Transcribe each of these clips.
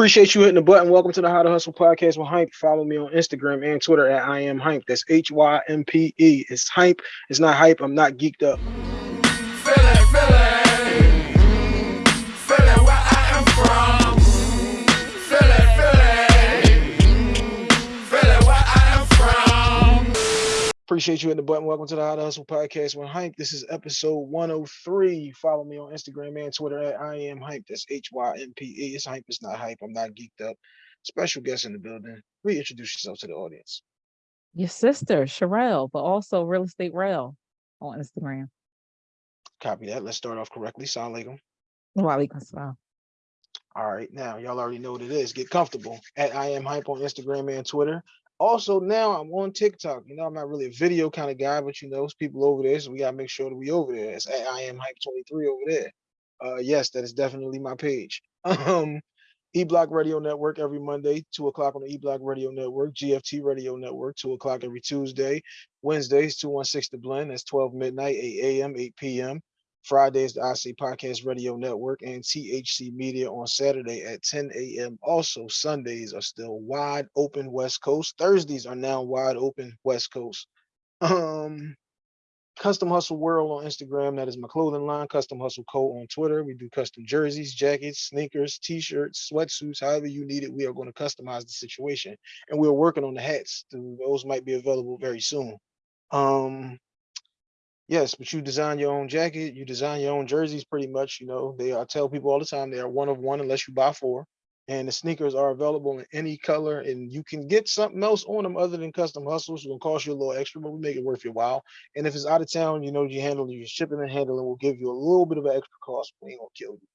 Appreciate you hitting the button. Welcome to the How to Hustle podcast with Hympe. Follow me on Instagram and Twitter at I am Hympe. That's H Y M P E. It's Hympe. It's not hype. I'm not geeked up. Appreciate you hitting the button. Welcome to the How to Hustle podcast with Hympe. This is episode 103. Follow me on Instagram and Twitter at I am Hympe. That's H Y M P E. It's Hympe. It's not hype. I'm not geeked up. Special guest in the building. Reintroduce yourself to the audience. your sister Sherelle, but also Real Estate Rel on Instagram. Copy that. Let's start off correctly. Sound like Walaikum salam. All right, now y'all already know what it is. Get comfortable at I am Hympe on Instagram and Twitter. Also, now I'm on TikTok. You know, I'm not really a video kind of guy, but you know, it's people over there, so we gotta make sure that we over there. It's at I am Hympe 23 over there. Uh yes, that is definitely my page. Um E Block Radio Network every Monday, two o'clock on the E Block Radio Network, GFT Radio Network, two o'clock every Tuesday, Wednesdays, 216 The Blend, that's 12 midnight, 8 a.m., 8 p.m. Fridays, the IC Podcast Radio Network and THC Media on Saturday at 10 a.m. Also, Sundays are still wide open West Coast. Thursdays are now wide open West Coast. Um, Custom Hustle World on Instagram. That is my clothing line. Custom Hustle Co. on Twitter. We do custom jerseys, jackets, sneakers, t-shirts, sweatsuits, however you need it. We are going to customize the situation. And we're working on the hats. Those might be available very soon. Um, Yes, but you design your own jacket, you design your own jerseys pretty much, you know. They I tell people all the time they are one of one unless you buy four. And the sneakers are available in any color, and you can get something else on them other than custom hustles. It's gonna cost you a little extra, but we make it worth your while. And if it's out of town, you know, you handle your shipping and handling will give you a little bit of an extra cost, but we ain't gonna kill you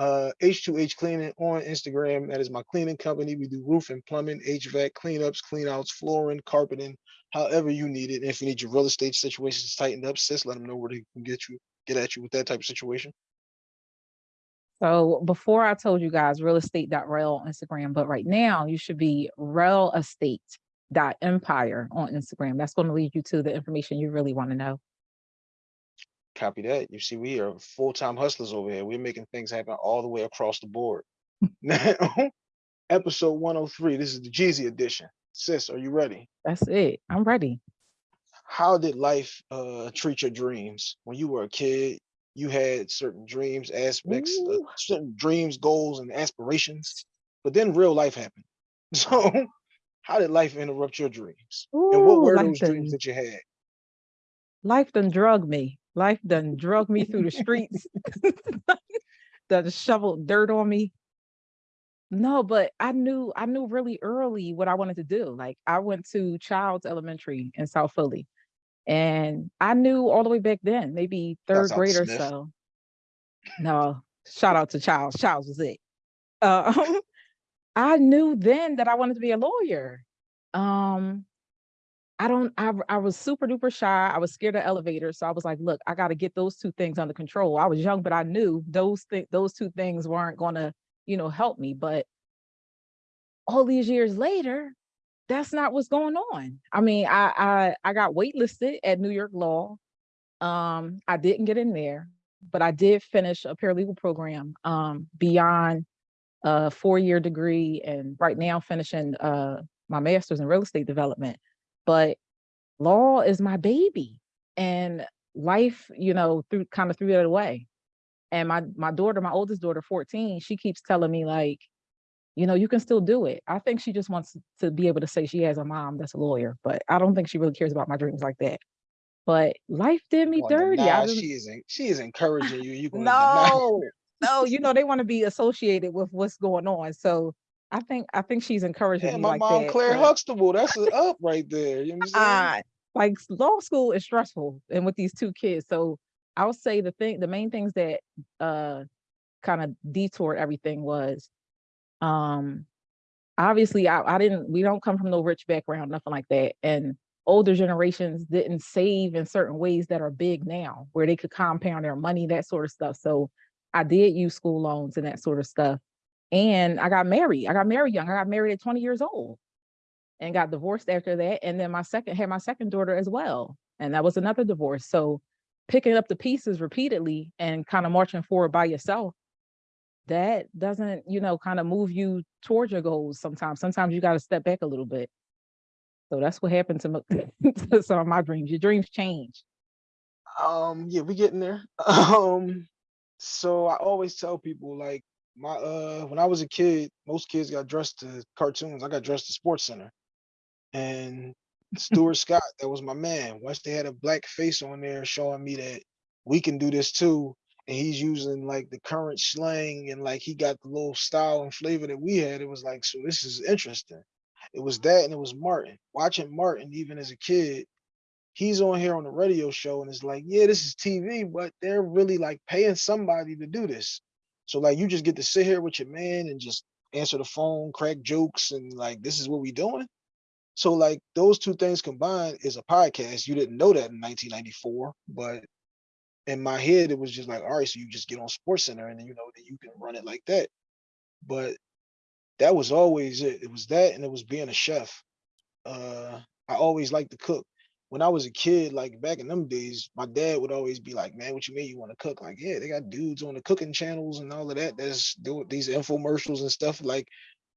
uh H2H Cleaning on Instagram. That is my cleaning company. We do roofing, plumbing, HVAC, cleanups, cleanouts, flooring, carpeting, however you need it. And if you need your real estate situations tightened up, sis, let them know where they can get you, get at you with that type of situation. So before I told you guys real on Instagram, but right now you should be real Empire on Instagram. That's going to lead you to the information you really want to know. Copy that. You see, we are full-time hustlers over here. We're making things happen all the way across the board. Now, episode 103. This is the Jeezy edition. Sis, are you ready? That's it. I'm ready. how did life uh treat your dreams when you were a kid you had certain dreams aspects uh, certain dreams goals and aspirations but then real life happened so how did life interrupt your dreams and what were those dreams that you had life done drug me. Life done drug me through the streets. done shoveled dirt on me. No, but I knew I knew really early what I wanted to do. Like I went to Childs Elementary in South Philly, and I knew all the way back then, maybe third to grade or Smith. so. No, shout out to Childs. Childs was it. Um, I knew then that I wanted to be a lawyer. Um, I don't. I I was super duper shy. I was scared of elevators, so I was like, "Look, I got to get those two things under control." I was young, but I knew those things. Those two things weren't going to, you know, help me. But all these years later, that's not what's going on. I mean, I I I got waitlisted at New York Law. Um, I didn't get in there, but I did finish a paralegal program um, beyond a four-year degree, and right now finishing uh, my master's in real estate development. But law is my baby, and life, you know, through kind of threw that away. And my my daughter, my oldest daughter, 14, she keeps telling me like, you know, you can still do it. I think she just wants to be able to say she has a mom that's a lawyer, but I don't think she really cares about my dreams like that. But life did me dirty. deny just, she is she is encouraging you you gonna no, no, you know, they want to be associated with what's going on. So I think I think she's encouraging yeah me my like mom that. Clair but, huxtable that's up right there you know uh, like law school is stressful and with these two kids. So I would say the thing, the main things that uh kind of detoured everything was um obviously I, I didn't we don't come from no rich background, nothing like that. And older generations didn't save in certain ways that are big now, where they could compound their money, that sort of stuff. So I did use school loans and that sort of stuff. And I got married. I got married young. I got married at 20 years old and got divorced after that. And then my second had my second daughter as well. And that was another divorce. So picking up the pieces repeatedly and kind of marching forward by yourself that doesn't, you know, kind of move you towards your goals sometimes. Sometimes you got to step back a little bit. So that's what happened to, mo- to some of my dreams. Your dreams change. Um, yeah, we getting there. Um, so I always tell people like my uh when I was a kid, most kids got dressed to cartoons. I got dressed to Sports Center. And Stuart Scott, that was my man. Once they had a black face on there showing me that we can do this too. And he's using like the current slang and like he got the little style and flavor that we had. It was like, so this is interesting. It was that and it was Martin. Watching Martin even as a kid, he's on here on the radio show and it's like, yeah, this is TV, but they're really like paying somebody to do this. So like you just get to sit here with your man and just answer the phone, crack jokes, and like this is what we doing. So like those two things combined is a podcast. You didn't know that in 1994, but in my head it was just like, all right, so you just get on Sports Center and then you know that you can run it like that. But that was always it. It was that and it was being a chef. Uh I always liked to cook. When I was a kid, like back in them days, my dad would always be like, "Man, what you mean you want to cook?" Like, yeah, they got dudes on the cooking channels and all of that. That's doing these infomercials and stuff. Like,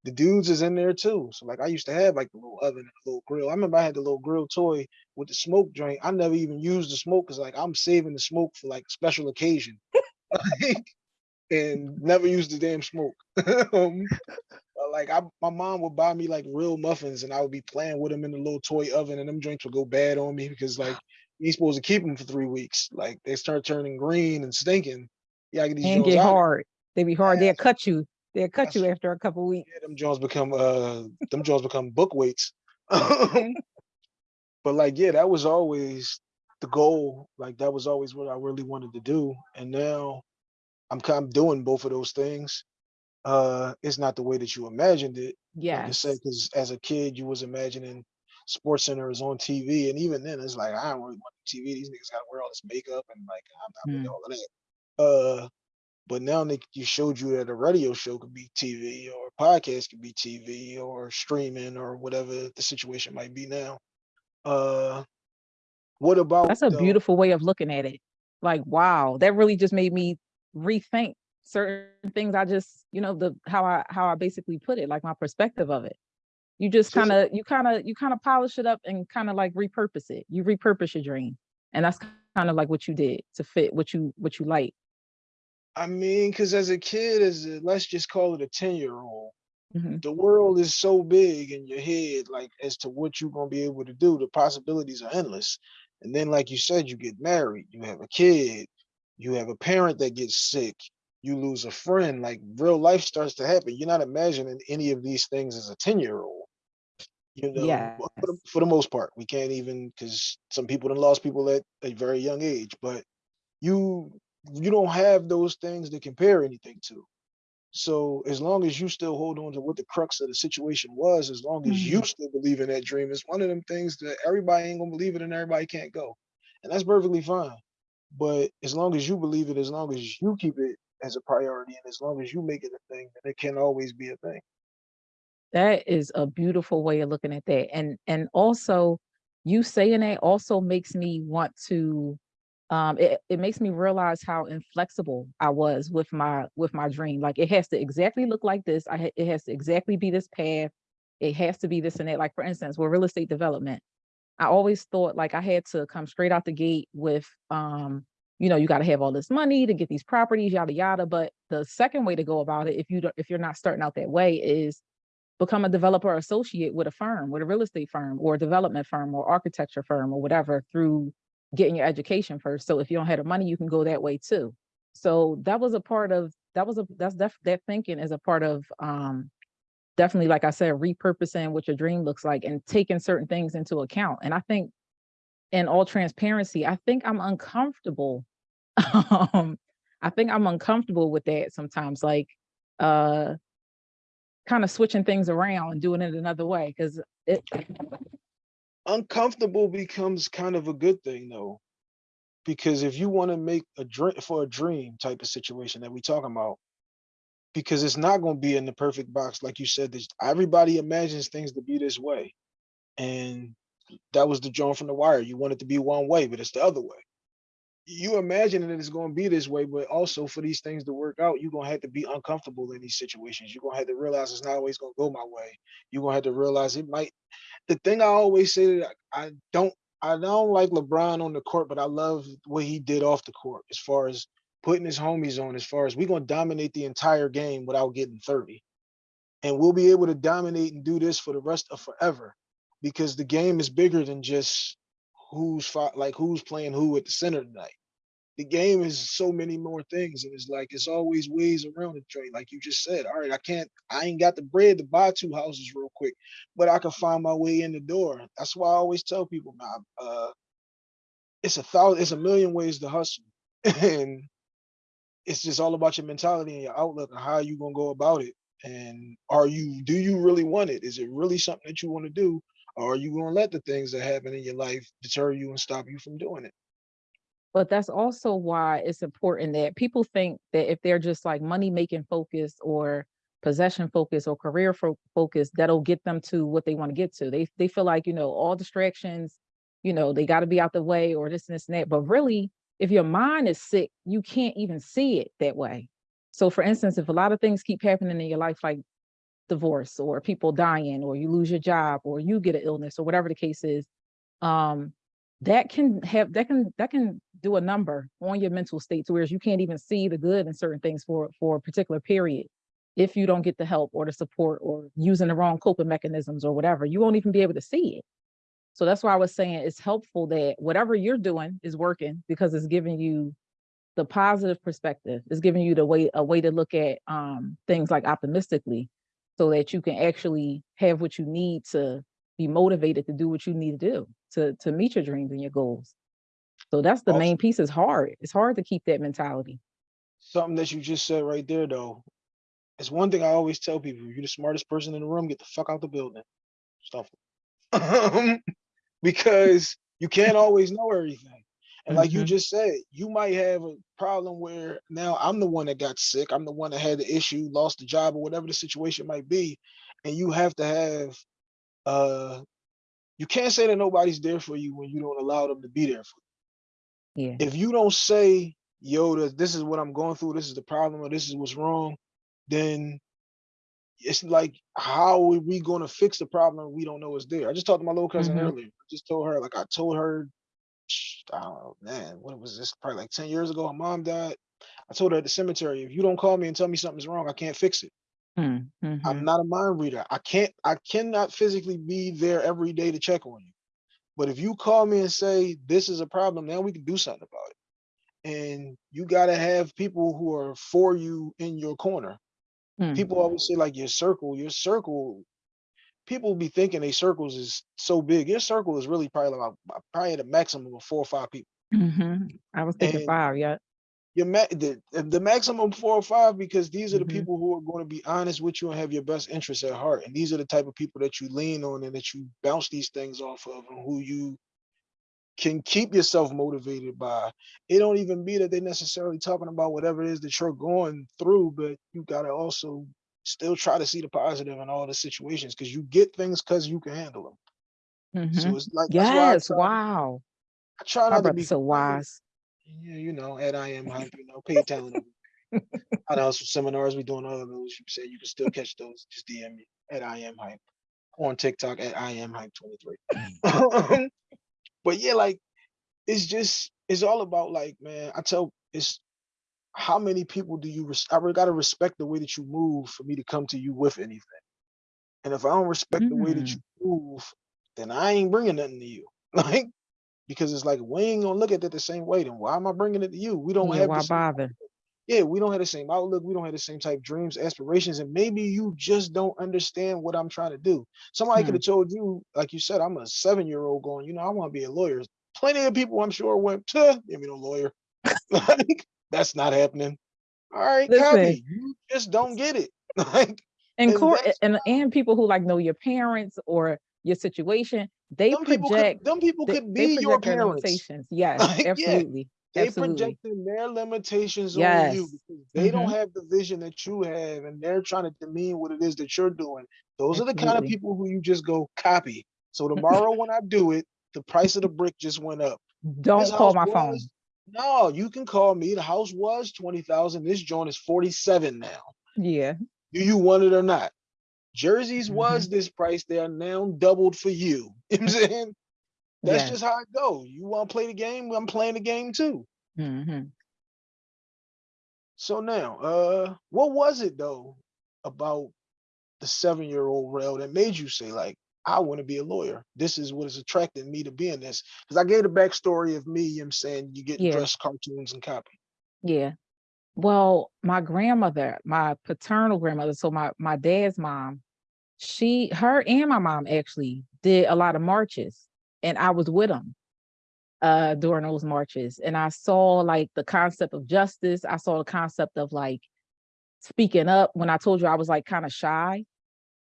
the dudes is in there too. So like, I used to have like the little oven and a little grill. I remember I had the little grill toy with the smoke joint. I never even used the smoke because like I'm saving the smoke for like special occasion, and never used the damn smoke. um, like I, my mom would buy me like real muffins, and I would be playing with them in the little toy oven, and them joints would go bad on me because like you supposed to keep them for three weeks. Like they start turning green and stinking. Yeah, I get these And get out. hard. They be hard. They'll cut you. They'll cut That's you after a couple weeks. Yeah, them Jones become uh them Jones become book weights. But like yeah, that was always the goal. Like that was always what I really wanted to do. And now I'm kind of doing both of those things. Uh it's not the way that you imagined it. Like I Yes. said, because as a kid you was imagining Sports Center is on TV, and even then it's like I don't really want TV. These niggas gotta wear all this makeup and like I'm not with Mm. all of that. Uh but now they you showed you that a radio show could be TV or a podcast could be TV or streaming or whatever the situation might be now. Uh what about That's a the- beautiful way of looking at it. Like, wow, that really just made me rethink certain things. I just, you know, the how I how I basically put it, like my perspective of it. You just kind of you kind of you kind of polish it up and kind of like repurpose it. You repurpose your dream. And that's kind of like what you did to fit what you what you like. I mean, because as a kid, as a, let's just call it a 10 year old, Mhm. the world is so big in your head, like as to what you're gonna be able to do. The possibilities are endless. And then, like you said, you get married, you have a kid, you have a parent that gets sick, you lose a friend, like real life starts to happen. You're not imagining any of these things as a 10 year old. You know, well, for, the, for the most part, we can't even because some people have lost people at a very young age, but you you don't have those things to compare anything to. So as long as you still hold on to what the crux of the situation was, as long as you mm-hmm. still believe in that dream, it's one of them things that everybody ain't gonna believe it and everybody can't go. And that's perfectly fine. But as long as you believe it, as long as you keep it as a priority, and as long as you make it a thing, then it can always be a thing. That is a beautiful way of looking at that. And and also you saying that also makes me want to um it, it makes me realize how inflexible I was with my with my dream. Like it has to exactly look like this. I it has to exactly be this path. It has to be this and that. Like for instance, with real estate development, I always thought like I had to come straight out the gate with um you know you got to have all this money to get these properties yada yada but the second way to go about it if you don't if you're not starting out that way is become a developer associate with a firm, with a real estate firm or a development firm or architecture firm or whatever through getting your education first. So if you don't have the money, you can go that way too. So that was a part of that was a that's def, that thinking is a part of um definitely like I said repurposing what your dream looks like and taking certain things into account. And I think in all transparency, I think I'm uncomfortable. um I think I'm uncomfortable with that sometimes like uh kind of switching things around and doing it another way because it Uncomfortable becomes kind of a good thing though. Because if you want to make a dream for a dream type of situation that we're talking about, because it's not going to be in the perfect box, like you said, this everybody imagines things to be this way. And that was the joint from the wire. You want it to be one way, but it's the other way. You imagine that it's gonna be this way, but also for these things to work out, you're gonna have to be uncomfortable in these situations. You're gonna have to realize it's not always gonna go my way. You're gonna have to realize it might. The thing I always say that I I don't I don't like LeBron on the court, but I love what he did off the court as far as putting his homies on, as far as we're gonna dominate the entire game without getting 30. And we'll be able to dominate and do this for the rest of forever because the game is bigger than just who's like who's playing who at the center tonight. The game is so many more things, and it's like it's always ways around the train. Like you just said, all right, I can't, I ain't got the bread to buy two houses real quick, but I can find my way in the door. That's why I always tell people, man, uh, it's a thousand, it's a million ways to hustle, and it's just all about your mentality and your outlook and how you gonna go about it. And are you, do you really want it? Is it really something that you want to do? Or are you gonna let the things that happen in your life deter you and stop you from doing it? But that's also why it's important that people think that if they're just like money making focused or possession focused or career fo- focused, that'll get them to what they want to get to. They they feel like, you know, all distractions, you know, they got to be out the way or this and this and that. But really, if your mind is sick, you can't even see it that way. So for instance, if a lot of things keep happening in your life, like divorce or people dying or you lose your job or you get an illness or whatever the case is, um, that can have that can that can do a number on your mental state to whereas you can't even see the good in certain things for for a particular period if you don't get the help or the support or using the wrong coping mechanisms or whatever. You won't even be able to see it. So that's why i was saying it's helpful that whatever you're doing is working because it's giving you the positive perspective. It's giving you the way a way to look at um things like optimistically so that you can actually have what you need to be motivated to do what you need to do to to meet your dreams and your goals. So that's the Also- main piece. Is hard. It's hard to keep that mentality. Something that you just said right there, though, it's one thing I always tell people: you're the smartest person in the room, get the fuck out the building. Stuff. Um, because you can't always know everything. And like you Mhm. just said, you might have a problem where now I'm the one that got sick. I'm the one that had the issue, lost the job, or whatever the situation might be. And you have to have uh you can't say that nobody's there for you when you don't allow them to be there for you. Yeah. If you don't say, yo, this is what I'm going through, this is the problem, or this is what's wrong, then it's like, how are we going to fix the problem we don't know is there? I just talked to my little cousin Mhm. earlier. I just told her, like, I told her, I don't know, man, what was this? Probably like 10 years ago, her mom died. I told her at the cemetery, if you don't call me and tell me something's wrong, I can't fix it. Mm, mhm. I'm not a mind reader. I can't, I cannot physically be there every day to check on you. But if you call me and say, this is a problem, now we can do something about it. And you gotta have people who are for you in your corner. Mm. People always say like your circle, your circle, people be thinking a circles is so big. Your circle is really probably about probably the maximum of four or five people. Mhm. I was thinking And- five. Yeah. Your ma- the, the maximum four or five because these are the Mhm. people who are going to be honest with you and have your best interests at heart. And these are the type of people that you lean on and that you bounce these things off of and who you can keep yourself motivated by. It don't even be that they're necessarily talking about whatever it is that you're going through, but you gotta also still try to see the positive in all the situations because you get things because you can handle them. Mhm. So it's like that's why I Yes. Wow. I try not to be so wise. Yeah, you know, at I am Hympe, you know, paid talent. I know some seminars we doing all of those. You say you can still catch those. Just DM me at I am Hympe on TikTok at I am Hympe 23. Um, but yeah, like it's just it's all about like, man, I tell it's how many people do you res- I really gotta respect the way that you move for me to come to you with anything. And if I don't respect the way that Mm. you move, then I ain't bringing nothing to you. Like because it's like we ain't gonna look at it the same way. Then why am I bringing it to you? We don't Yeah. have Why the same bother? yeah, we don't have the same outlook. We don't have the same type dreams, aspirations, and maybe you just don't understand what I'm trying to do. Somebody Hmm. could have told you, like you said, I'm a seven year old going, you know, I want to be a lawyer. Plenty of people, I'm sure, went, "Tuh, give me no lawyer. like, that's not happening. All right, Listen. copy. You just don't get it. like, And And court and and people who like know your parents or your situation, they them people project could, them people they, could be your parents. limitations. Yes, Like, yeah, absolutely. They absolutely. projecting their limitations on you because they don't Mhm. have the vision that you have, and they're trying to demean what it is that you're doing. Those are the kind of people who you just go copy. So tomorrow when I do it, the price of the brick just went up. Don't call my phone. No, you can call me. The house was twenty thousand. This joint is forty-seven now. Yeah. Do you want it or not? Jerseys Mhm. was this price. They are now doubled for you. You know what I'm saying? That's Yes. just how it goes. You want to play the game? I'm playing the game too. Mhm. So now, uh, what was it though about the seven-year-old Rel that made you say, like, I want to be a lawyer? This is what is attracting me to being this. Because I gave the backstory of me, I'm saying you get Yeah. dressed cartoons and copy. Yeah. Well, my grandmother, my paternal grandmother, so my my dad's mom, she, her and my mom actually did a lot of marches, and I was with them uh during those marches, and I saw like the concept of justice. I saw the concept of like speaking up. When I told you I was like kind of shy,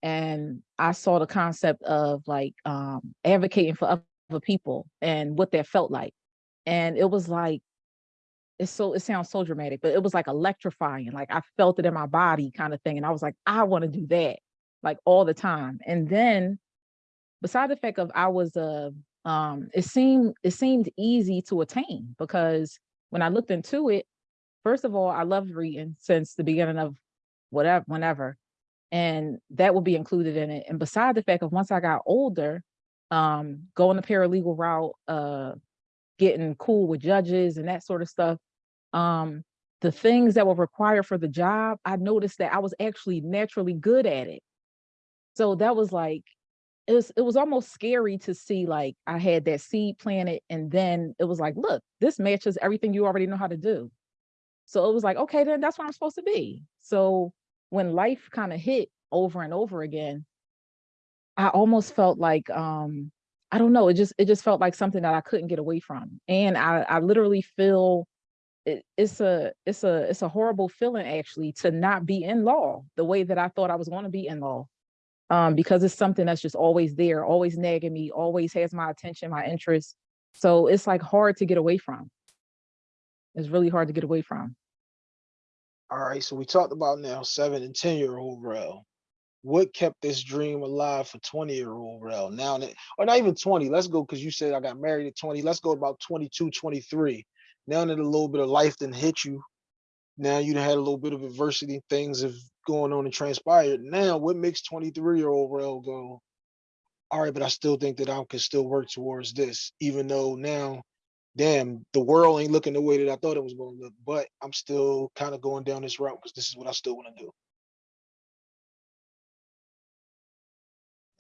and I saw the concept of like um advocating for other people and what that felt like, and it was like it's so it sounds so dramatic, but it was like electrifying. Like I felt it in my body kind of thing. And I was like, I want to do that like all the time. And then beside the fact of I was uh um it seemed it seemed easy to attain because when I looked into it, first of all, I loved reading since the beginning of whatever whenever. And that would be included in it. And beside the fact of once I got older, um, going the paralegal route, uh getting cool with judges and that sort of stuff um the things that were required for the job i noticed that i was actually naturally good at it so that was like it was it was almost scary to see like i had that seed planted and then it was like look this matches everything you already know how to do so it was like okay then that's what i'm supposed to be so when life kind of hit over and over again i almost felt like um I don't know. It just it just felt like something that I couldn't get away from, and I I literally feel it, it's a it's a it's a horrible feeling actually to not be in law the way that I thought I was going to be in law, um, because it's something that's just always there, always nagging me, always has my attention, my interest. So it's like hard to get away from. It's really hard to get away from. All right, so we talked about now seven and ten year old Rel. What kept this dream alive for 20 year old Rel? Now that, or not even 20, let's go because you said I got married at 20. Let's go about 22, 23. Now that a little bit of life didn't hit you, now you had a little bit of adversity, things have going on and transpired. Now, what makes 23 year old Rel go, all right, but I still think that I can still work towards this, even though now, damn, the world ain't looking the way that I thought it was going to look, but I'm still kind of going down this route because this is what I still want to do.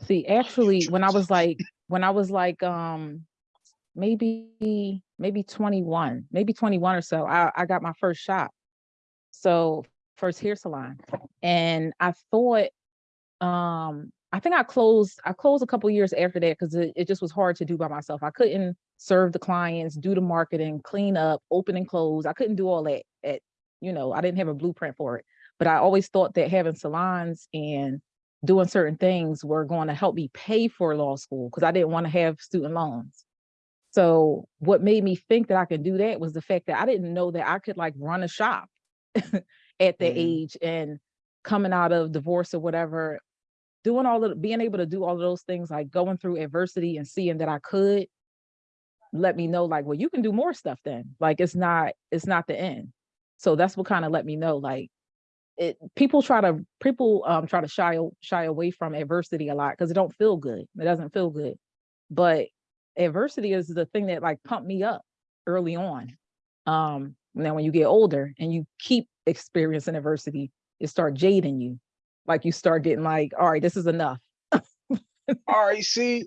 See, actually, when I was like when I was like um maybe maybe 21, maybe 21 or so, I, I got my first shop. So first hair salon. And I thought um I think I closed I closed a couple years after that because it, it just was hard to do by myself. I couldn't serve the clients, do the marketing, clean up, open and close. I couldn't do all that at, you know, I didn't have a blueprint for it. But I always thought that having salons and doing certain things were going to help me pay for law school because I didn't want to have student loans. So what made me think that I could do that was the fact that I didn't know that I could like run a shop at that Mhm. age and coming out of divorce or whatever, doing all of being able to do all of those things, like going through adversity and seeing that I could let me know like, well, you can do more stuff then. Like it's not, it's not the end. So that's what kind of let me know like it people try to people um try to shy shy away from adversity a lot because it don't feel good. It doesn't feel good. But adversity is the thing that like pumped me up early on. Um now when you get older and you keep experiencing adversity, it start jading you. Like you start getting like, all right, this is enough. All right, see,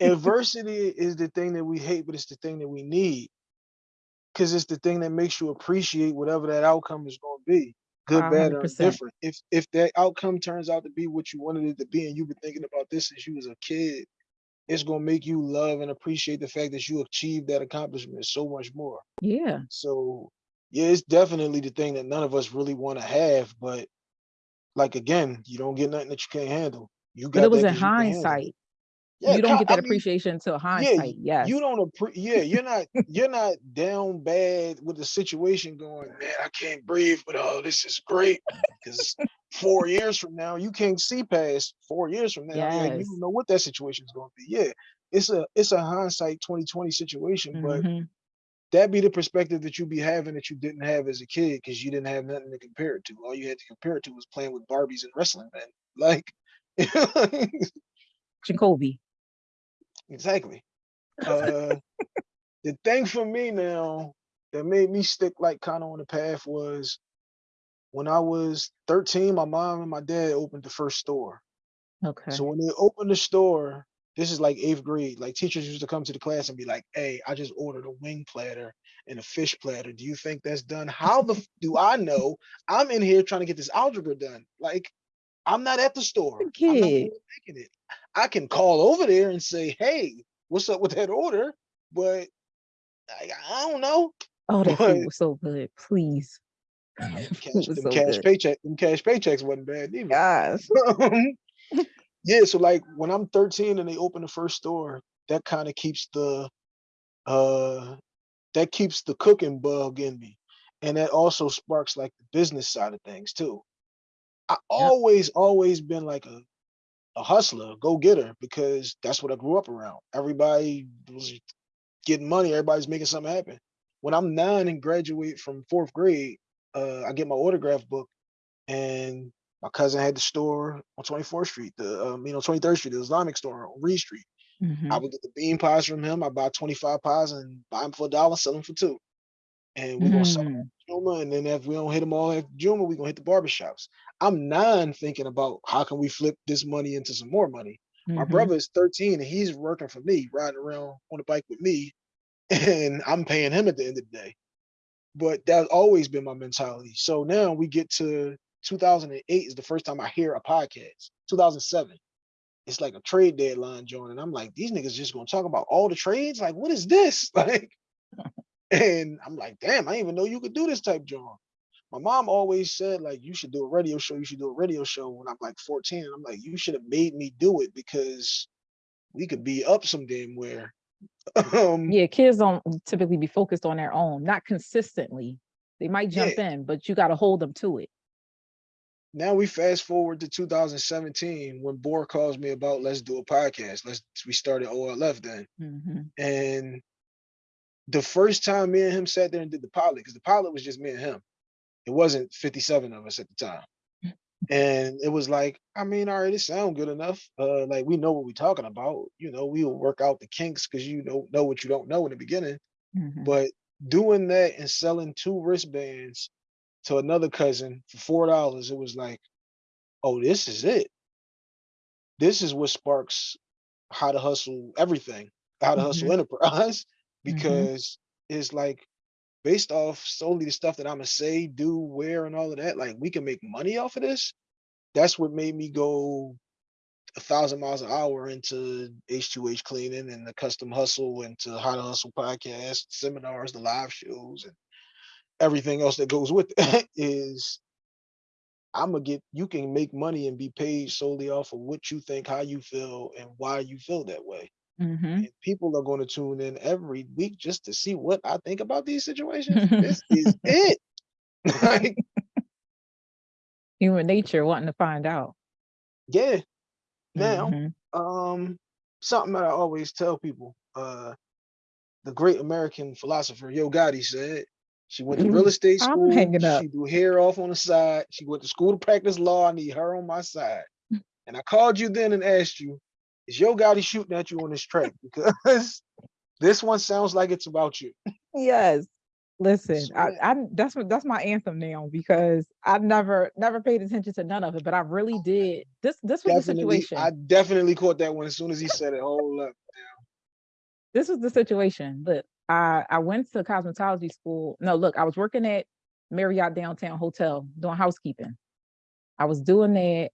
adversity is the thing that we hate, but it's the thing that we need. Cause it's the thing that makes you appreciate whatever that outcome is gonna be, good, A bad, or percent. indifferent. If if that outcome turns out to be what you wanted it to be, and you've been thinking about this since you was a kid, it's gonna make you love and appreciate the fact that you achieved that accomplishment so much more. Yeah. So yeah, it's definitely the thing that none of us really want to have, but like again, you don't get nothing that you can't handle. You got But it was in 'cause you can handle it. hindsight. Yeah, you don't get that I mean, appreciation until yeah, hindsight. Yes. you don't appre- yeah, you're not you're not down bad with the situation going, man, I can't breathe, but oh, this is great. Because four years from now, you can't see past four years from now. Yeah, you don't know what that situation is going to be. Yeah, it's a it's a hindsight 2020 situation, but Mhm. that be the perspective that you be having that you didn't have as a kid because you didn't have nothing to compare it to. All you had to compare it to was playing with Barbies and wrestling, man. Like, Jacoby. Exactly. Uh, the thing for me now that made me stick like kind of on the path was when I was 13, my mom and my dad opened the first store. Okay. So when they opened the store, this is like eighth grade. Like teachers used to come to the class and be like, "Hey, I just ordered a wing platter and a fish platter. Do you think that's done? How the f- do I know? I'm in here trying to get this algebra done. Like, I'm not at the store. I'm not the kid. one making it. I can call over there and say, "Hey, what's up with that order?" But I, I don't know. Oh, that But- food was so good. Please. Cash, was them so cash good. paycheck, them cash paychecks wasn't bad either. Gosh. yeah, so like when I'm 13 and they open the first store, that kind of keeps the uh that keeps the cooking bug in me. And that also sparks like the business side of things too. I always, always been like a a hustler, go getter, because that's what I grew up around. Everybody was getting money, everybody's making something happen. When I'm nine and graduate from fourth grade, uh, I get my autograph book, and my cousin had the store on 24th Street, the um, you know 23rd Street, the Islamic store on Reed Street. I Mhm. would get the bean pies from him. I buy 25 pies and buy them for a dollar, sell them for two. And we're gonna sell Mm. at Juma, and then if we don't hit them all at Juma, we're gonna hit the barbershops. I'm nine thinking about how can we flip this money into some more money. My Mhm. brother is 13 and he's working for me, riding around on a bike with me, and I'm paying him at the end of the day. But that's always been my mentality. So now we get to 2008 is the first time I hear a podcast. 2007. It's like a trade deadline joint, and I'm like, these niggas just gonna talk about all the trades? Like, what is this? Like, and I'm like, damn, I didn't even know you could do this type joint. My mom always said, like, you should do a radio show, you should do a radio show when I'm like 14. And I'm like, you should have made me do it because we could be up some damn where. um, Yeah, kids don't typically be focused on their own, not consistently. They might jump in, but you got to hold them to it. now we fast forward to 2017 when Boar calls me about let's do a podcast. Let's we started OLF then. Mhm. And the first time me and him sat there and did the pilot, because the pilot was just me and him. It wasn't 57 of us at the time. And it was like, I mean, all right, it sound good enough. Uh, like we know what we're talking about. You know, we'll work out the kinks because you don't know what you don't know in the beginning. Mhm. But doing that and selling two wristbands to another cousin for four dollars, it was like, oh, this is it. This is what sparks how to hustle everything, how to hustle enterprise, Mm-hmm. because it's like based off solely the stuff that I'm gonna say, do, wear, and all of that, like we can make money off of this. That's what made me go a thousand miles an hour into H2H cleaning and the custom hustle into how to hustle podcast, seminars, the live shows, and everything else that goes with it is I'm gonna get you can make money and be paid solely off of what you think, how you feel, and why you feel that way. Mhm. And people are going to tune in every week just to see what I think about these situations. this is it. like, Human nature wanting to find out. yeah. Now, Mhm. um, something that I always tell people, uh, the great American philosopher Yo Gotti said she went to real estate I'm school. hanging up. She do hair off on the side. She went to school to practice law. I need her on my side. And I called you then and asked you, is Yo Gotti shooting at you on this track? Because this one sounds like it's about you. Yes. Listen, I. I that's what that's my anthem now because I've never never paid attention to none of it, but I really did. This this was the situation. I definitely caught that one as soon as he said it. Hold up. this was the situation. Look, I I went to cosmetology school. No, look, I was working at Marriott Downtown Hotel doing housekeeping. I was doing that,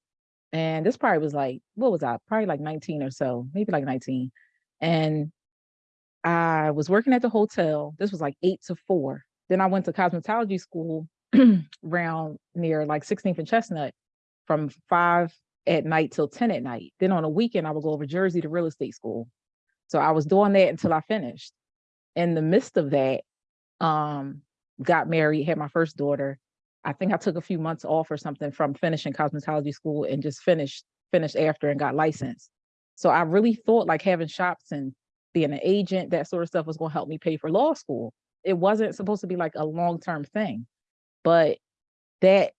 and this probably was like, what was I? Probably like 19 or so, maybe like 19. And I was working at the hotel. This was like eight to four. Then I went to cosmetology school around near like 16th and Chestnut from five at night till 10 at night. Then on a weekend, I would go over Jersey to real estate school. So I was doing that until I finished. In the midst of that, um, got married, had my first daughter. I think I took a few months off or something from finishing cosmetology school and just finished finished after and got licensed. So I really thought like having shops and being an agent, that sort of stuff was going to help me pay for law school. it wasn't supposed to be like a long-term thing. But that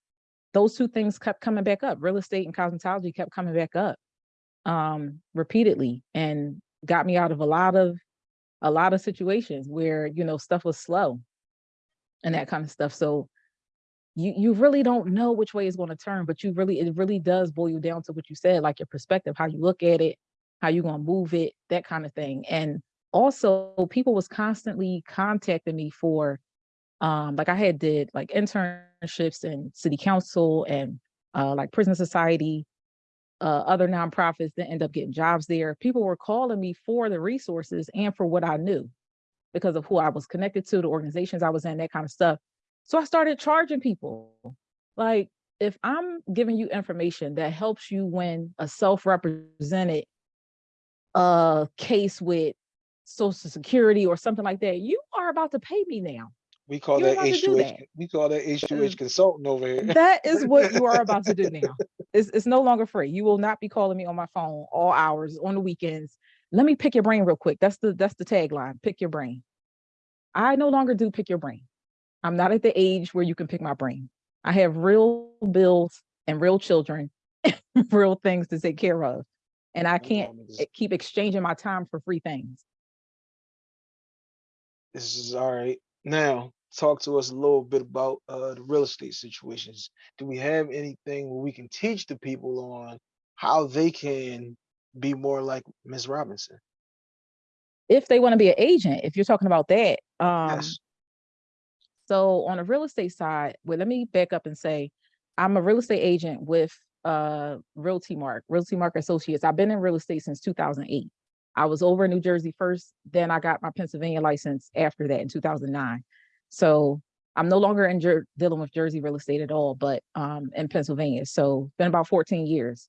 those two things kept coming back up. Real estate and cosmetology kept coming back up um repeatedly and got me out of a lot of a lot of situations where you know stuff was slow and that kind of stuff. So you you really don't know which way it's going to turn, but you really it really does boil you down to what you said, like your perspective, how you look at it, how you're gonna move it, that kind of thing. And also people was constantly contacting me for um like I had did like internships in city council and uh like prison society, uh other nonprofits that end up getting jobs there. People were calling me for the resources and for what I knew because of who I was connected to, the organizations I was in, that kind of stuff. So I started charging people. Like if I'm giving you information that helps you win a self-represented uh case with social security or something like that, you are about to pay me now. We call You're that about to H2H, that. we call that H2H Uh, consultant over here. That is what you are about to do now. It's, it's no longer free. You will not be calling me on my phone all hours on the weekends. Let me pick your brain real quick. That's the that's the tagline. Pick your brain. I no longer do pick your brain. I'm not at the age where you can pick my brain. I have real bills and real children, real things to take care of. And I can't keep exchanging my time for free things. This is all right. Now, talk to us a little bit about uh the real estate situations. Do we have anything where we can teach the people on how they can be more like Miss Robinson? If they want to be an agent, if you're talking about that, um, Yes. So on the real estate side, well, let me back up and say, I'm a real estate agent with uh Realty Mark, Realty Mark Associates. I've been in real estate since 2008. I was over in New Jersey first, then I got my Pennsylvania license after that in 2009. So I'm no longer in dealing with Jersey real estate at all, but um in Pennsylvania. So been about 14 years.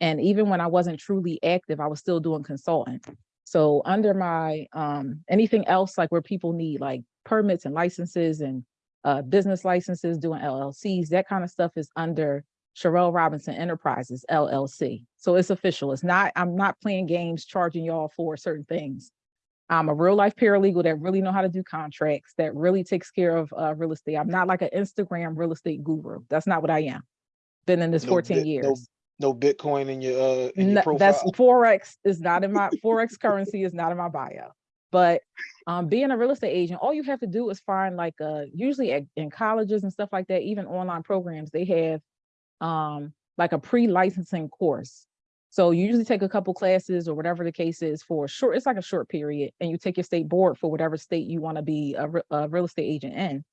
And even when I wasn't truly active, I was still doing consulting. So under my um anything else like where people need like permits and licenses and uh business licenses, doing LLCs, that kind of stuff is under Sherelle Robinson Enterprises LLC. So it's official. It's not, I'm not playing games, charging y'all for certain things. I'm a real life paralegal that really know how to do contracts, that really takes care of uh real estate. I'm not like an Instagram real estate guru. That's not what I am. Been in this No 14 bit- no years. No Bitcoin in your uh in your No, that's. Forex is not in my Forex currency is not in my bio. But um, being a real estate agent, all you have to do is find like uh usually at, in colleges and stuff like that, even online programs, they have um like a pre-licensing course. So you usually take a couple classes or whatever the case is for short, it's like a short period, and you take your state board for whatever state you want to be a, a real estate agent in.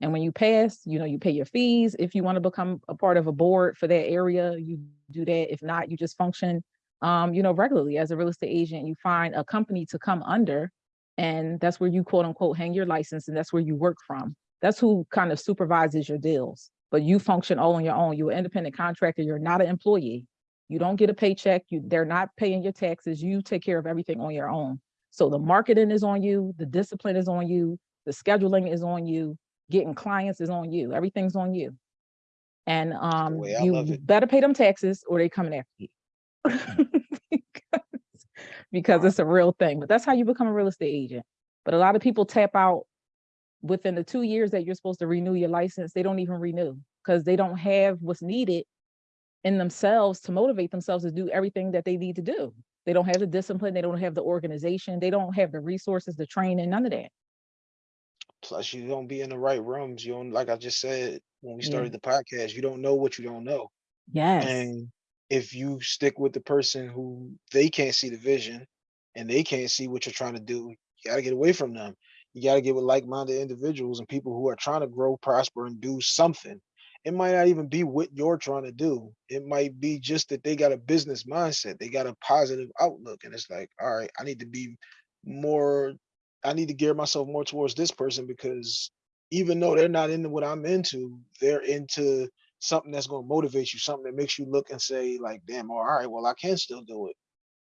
And when you pass, you know, you pay your fees. If you want to become a part of a board for that area, you do that. If not, you just function, um, you know, regularly as a real estate agent. You find a company to come under, and that's where you quote unquote hang your license, and that's where you work from. That's who kind of supervises your deals. But you function all on your own. You're an independent contractor. You're not an employee. You don't get a paycheck. You they're not paying your taxes. You take care of everything on your own. So the marketing is on you, the discipline is on you, the scheduling is on you, getting clients is on you. Everything's on you. And um you better pay them taxes or they coming after you. because, it's a real thing. But that's how you become a real estate agent. But a lot of people tap out within the two years that you're supposed to renew your license, they don't even renew because they don't have what's needed in themselves to motivate themselves to do everything that they need to do. They don't have the discipline, they don't have the organization, they don't have the resources, the training, none of that. Plus, you don't be in the right rooms. You don't, like I just said when we Yeah. started the podcast, you don't know what you don't know. Yes. And if you stick with the person who they can't see the vision and they can't see what you're trying to do, you gotta get away from them. You gotta get with like-minded individuals and people who are trying to grow, prosper, and do something. It might not even be what you're trying to do. It might be just that they got a business mindset. They got a positive outlook. And it's like, all right, I need to be more, I need to gear myself more towards this person because even though they're not into what I'm into, they're into something that's going to motivate you, something that makes you look and say, like, damn, all right, well, I can still do it.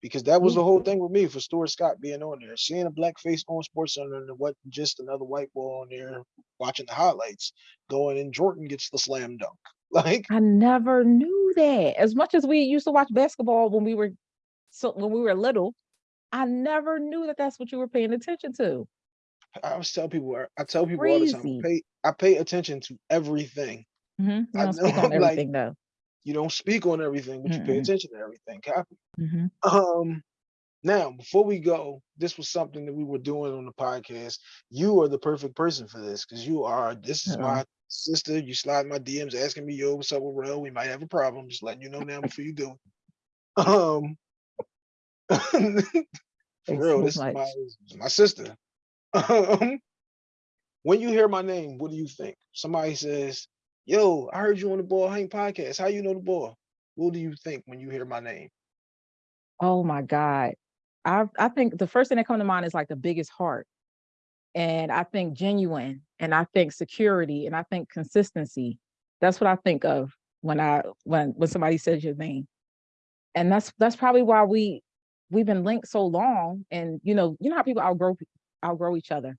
Because that was the whole thing with me for Stuart Scott being on there, seeing a black face on Sports Center and wasn't just another white boy on there watching the highlights, going and Jordan gets the slam dunk. Like, I never knew that. As much as we used to watch basketball when we were so when we were little, I never knew that that's what you were paying attention to. I always tell people, I- tell people all the time, I pay, I pay attention to everything. Mhm, You I don't speak know, on like- everything though. You don't speak on everything, but you pay attention to everything. Copy. Mhm. Um, now before we go, this was something that we were doing on the podcast. You are the perfect person for this because you are. This is Uh-oh. my sister. You slide my DMs asking me, "Yo, what's up with Rel? We might have a problem." Just letting you know now before you do. it. Um, for real, so this is my my sister. Um, when you hear my name, what do you think? Somebody says, "Yo, I heard you on the Ball Hang podcast. How you know the ball?" What do you think when you hear my name? Oh my God. I I think the first thing that comes to mind is like the biggest heart. And I think genuine and I think security and I think consistency. That's what I think of when I when when somebody says your name. And that's that's probably why we we've been linked so long. And you know, you know how people outgrow outgrow each other.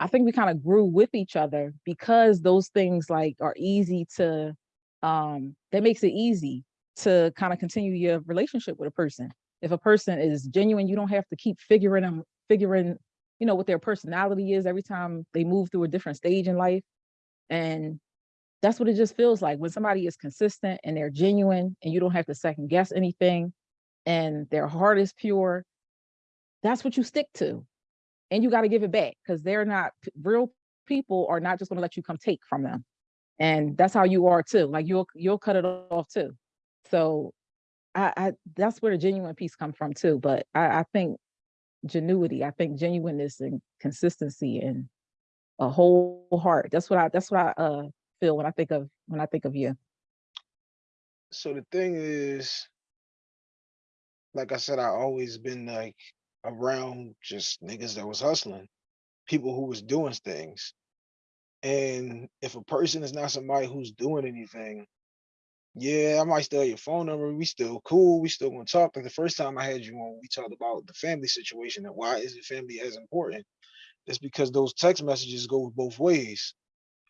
I think we kind of grew with each other because those things like are easy to um that makes it easy to kind of continue your relationship with a person if a person is genuine, you don't have to keep figuring them, figuring, you know, what their personality is every time they move through a different stage in life. And that's what it just feels like when somebody is consistent and they're genuine and you don't have to second guess anything and their heart is pure. That's what you stick to. And you got to give it back because they're not real people are not just going to let you come take from them. And that's how you are too. Like you'll you'll cut it off too. So I, I that's where the genuine piece comes from too. But I, I think genuity, I think genuineness and consistency and a whole heart. That's what I that's what I uh feel when I think of when I think of you. So the thing is, like I said, I always been like around just niggas that was hustling, people who was doing things. And if a person is not somebody who's doing anything, yeah, I might still have your phone number. We still cool. We still gonna talk. Like the first time I had you on, we talked about the family situation and why is the family as important? It's because those text messages go both ways.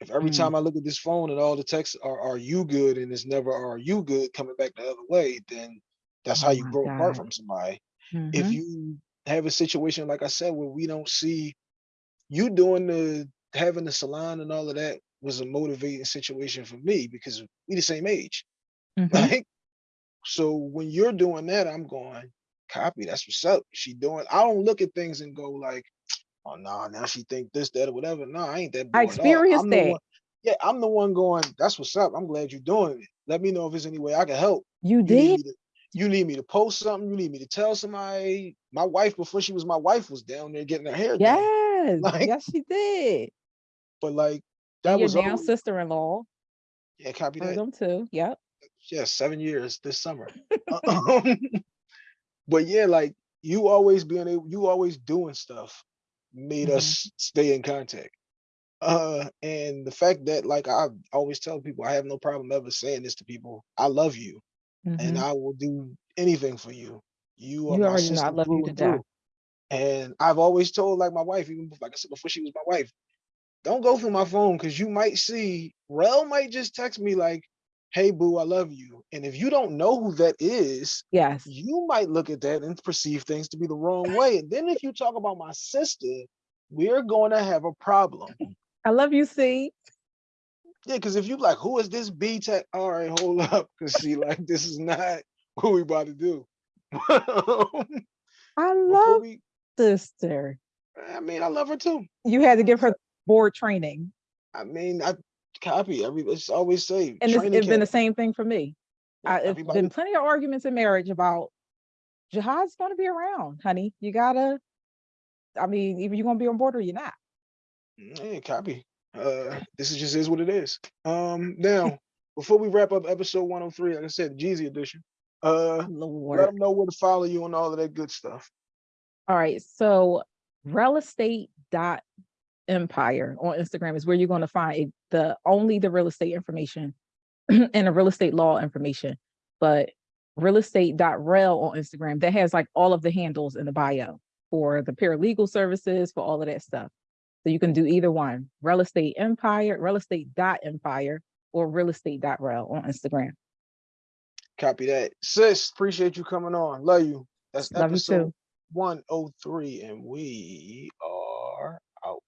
If every Mm. time I look at this phone and all the texts are "Are you good?" and it's never "Are you good?" coming back the other way, then that's how Oh you grow apart from somebody. If Mhm. you have a situation like I said where we don't see you doing the having the salon and all of that was a motivating situation for me because we the same age. Mhm. Like, so when you're doing that, I'm going, copy, that's what's up. She doing, I don't look at things and go like, oh no, now she think this, that, or whatever. No, I ain't that I experienced that. one, yeah, I'm the one going, that's what's up. I'm glad you're doing it. Let me know if there's any way I can help. You You did? You need me to post something, you need me to tell somebody. My wife, before she was my wife, was down there getting her hair done. Yes. Like- yes, she did. But like that And your was now always, sister-in-law. yeah, copy that. them too. Yep. yeah, seven years this summer. Um, but yeah, like you always being able, you always doing stuff made Mhm. us stay in contact. Uh, and the fact that like I always tell people, I have no problem ever saying this to people. I love you, and Mhm. I will do anything for you. You are You my already know I sister love you through to and through. And I've always told like my wife, even bef- like I said before she was my wife, don't go through my phone because you might see Rel might just text me like, "Hey boo, I love you," and if you don't know who that is, Yes. you might look at that and perceive things to be the wrong way. And then if you talk about my sister, we're going to have a problem. I love you, see. Yeah, because if you like, who is this B Tech? All right, hold up, because she like, this is not what we about to do. I love we, sister. I mean, I love her too. You had to give her board training. I mean, I copy every. It's always say And it's, it's been the same thing for me. Yeah, I, it's everybody- been plenty of arguments in marriage about jihad's going to be around, honey. You gotta. I mean, either you're gonna be on board or you're not. Mm, yeah, copy. Uh, this is just is what it is. Um, now before we wrap up episode 103, like I said, the Jeezy edition. Uh, let them know where to follow you and all of that good stuff. All right. So real estate dot empire on Instagram is where you're going to find the only the real estate information and the real estate law information. But real estate dot on Instagram that has like all of the handles in the bio for the paralegal services for all of that stuff. So you can do either one, real estate empire, real estate dot empire, or real estate dot rel on Instagram. Copy that. Sis, appreciate you coming on. Love you. That's Love episode too. 103, and we are out.